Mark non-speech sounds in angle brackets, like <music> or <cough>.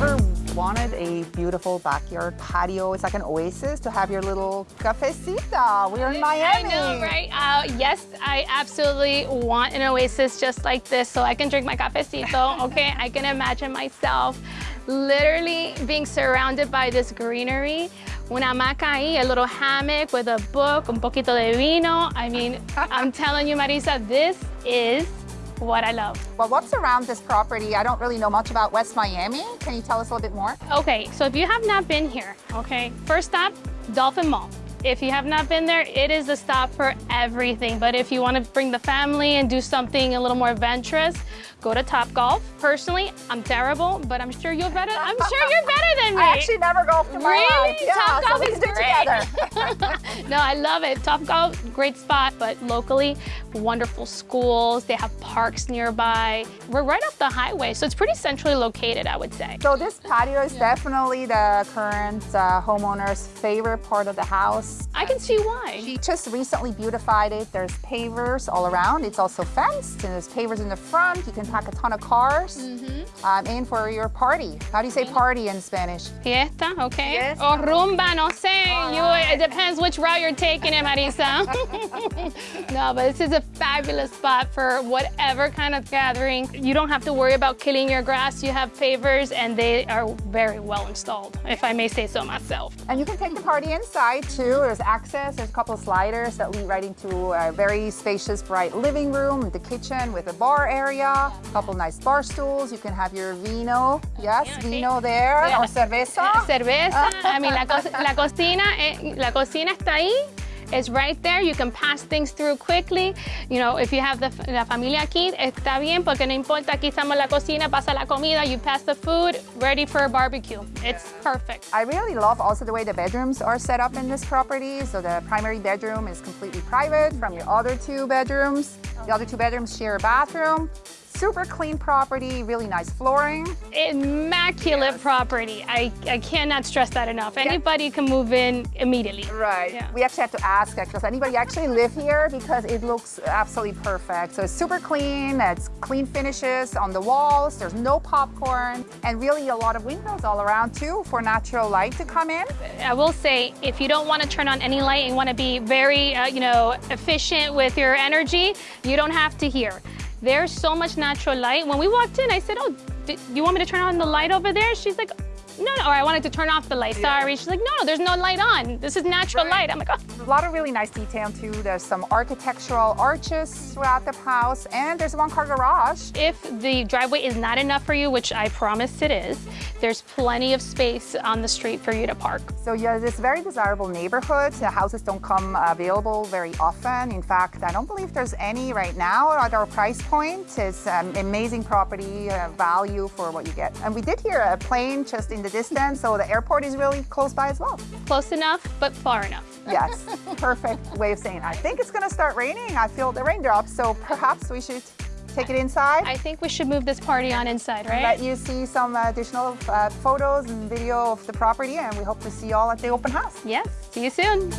ever wanted a beautiful backyard patio? It's like an oasis to have your little cafecita. We're in Miami. I know, right? Uh, yes, I absolutely want an oasis just like this so I can drink my cafecito, <laughs> okay? I can imagine myself literally being surrounded by this greenery. Una hamaca ahí, a little hammock with a book, un poquito de vino. I mean, I'm <laughs> telling you, Marisa, this is what I love. Well, what's around this property? I don't really know much about West Miami. Can you tell us a little bit more? Okay, so if you have not been here, okay, first stop, Dolphin Mall. If you have not been there, it is a stop for everything. But if you want to bring the family and do something a little more adventurous, go to Top Golf. Personally, I'm terrible, but I'm sure you're better. I'm sure you're better than me. I actually never golfed in my really? life. Yeah, Top so Golf we is can do it together. <laughs> no, I love it. Top Golf, great spot, but locally, wonderful schools. They have parks nearby. We're right off the highway, so it's pretty centrally located, I would say. So this patio is definitely the current uh, homeowner's favorite part of the house. I can see why. She just recently beautified it. There's pavers all around. It's also fenced, and there's pavers in the front. You can pack a ton of cars Mm-hmm. um, in for your party. How do you say party in Spanish? Fiesta, okay. Fiesta. Or rumba, no sé. You, it depends which route you're taking it, Marisa. <laughs> no, but this is a fabulous spot for whatever kind of gathering. You don't have to worry about killing your grass. You have pavers and they are very well installed, if I may say so myself. And you can take the party inside too. There's access. There's a couple of sliders that lead right into a very spacious, bright living room, the kitchen with a bar area, a couple nice bar stools. You can have your vino. Yes, okay. vino there Yeah. or cerveza. Cerveza. <laughs> I mean, la, co- la cocina, eh, la cocina está ahí. It's right there. You can pass things through quickly. You know, if you have the, la familia aquí, está bien porque no importa. Aquí estamos en la cocina, pasa la comida, you pass the food, ready for a barbecue. It's perfect. I really love also the way the bedrooms are set up in this property. So the primary bedroom is completely private from your other two bedrooms. The other two bedrooms share a bathroom. Super clean property, really nice flooring. Immaculate property. I, I cannot stress that enough. Anybody can move in immediately. Right. Yeah. We actually have to ask, does anybody actually live here? Because it looks absolutely perfect. So it's super clean, it's clean finishes on the walls, there's no popcorn, and really a lot of windows all around too for natural light to come in. I will say, if you don't want to turn on any light and want to be very, uh, you know, efficient with your energy, you don't have to here. There's so much natural light. When we walked in, I said, oh, do you want me to turn on the light over there? She's like, no, no, or I wanted to turn off the light, sorry. She's like, no, there's no light on. This is natural light. I'm like, oh. A lot of really nice detail too. There's some architectural arches throughout the house, and there's a one car garage. If the driveway is not enough for you, which I promise it is, there's plenty of space on the street for you to park. So yeah, this very desirable neighborhood. The houses don't come available very often. In fact, I don't believe there's any right now at our price point. It's an amazing property uh, value for what you get. And we did hear a plane just in the distance, so the airport is really close by as well. Close enough, but far enough. <laughs> Yes, perfect way of saying. it. I think it's gonna start raining. I feel the raindrops, so perhaps we should take it inside. I think we should move this party on inside, right? Let you see some additional uh, photos and video of the property, and we hope to see you all at the open house. Yes. See you soon.